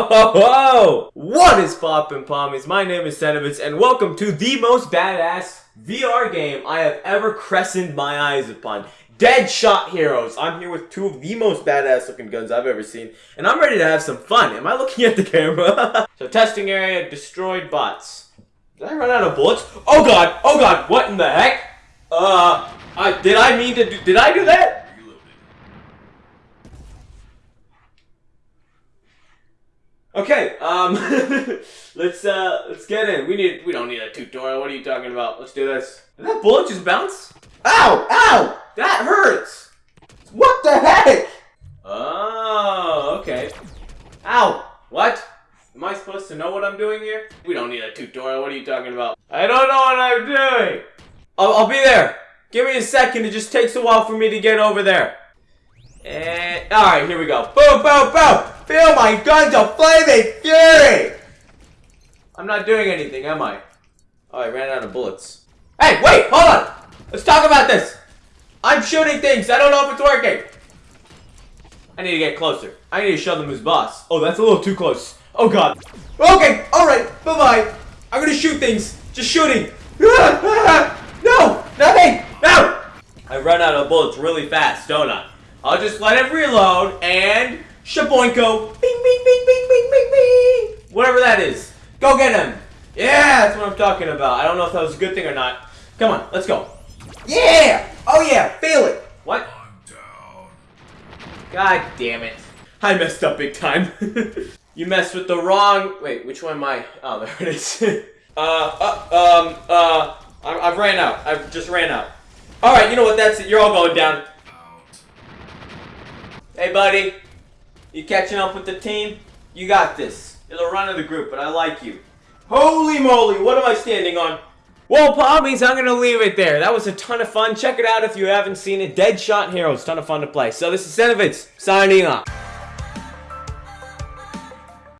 Whoa! What is poppin' pommies? My name is Senovitz, and welcome to the most badass VR game I have ever crescented my eyes upon. Deadshot Heroes. I'm here with two of the most badass looking guns I've ever seen, and I'm ready to have some fun. Am I looking at the camera? so testing area, destroyed bots. Did I run out of bullets? Oh god! Oh god! What in the heck? Uh, I, did I mean to do, did I do that? Okay, um, let's, uh, let's get in. We need, we don't need a tutorial. What are you talking about? Let's do this. Did that bullet just bounce? Ow! Ow! That hurts! What the heck? Oh, okay. Ow! What? Am I supposed to know what I'm doing here? We don't need a tutorial. What are you talking about? I don't know what I'm doing! I'll, I'll be there. Give me a second. It just takes a while for me to get over there. And, alright, here we go. Boom, boom, boom! Feel my guns are flaming fury! I'm not doing anything, am I? Oh, I ran out of bullets. Hey, wait, hold on! Let's talk about this! I'm shooting things, I don't know if it's working! I need to get closer. I need to show them who's boss. Oh, that's a little too close. Oh god. Okay, alright, bye-bye. I'm gonna shoot things. Just shooting. no! Nothing! No! I run out of bullets really fast, don't I? I'll just let it reload and Shaboinko! Bing, bing, bing, bing, bing, bing, bing! Whatever that is. Go get him! Yeah, that's what I'm talking about. I don't know if that was a good thing or not. Come on, let's go. Yeah! Oh yeah, feel it! What? God damn it. I messed up big time. you messed with the wrong... Wait, which one am I? Oh, there it is. uh, uh, um, uh, I I've ran out. I've just ran out. Alright, you know what, that's it. You're all going down. Hey, buddy. You catching up with the team? You got this. You're the run of the group, but I like you. Holy moly, what am I standing on? Well, Pommies, I'm going to leave it there. That was a ton of fun. Check it out if you haven't seen it. Deadshot Heroes, ton of fun to play. So this is Senovitz, signing off.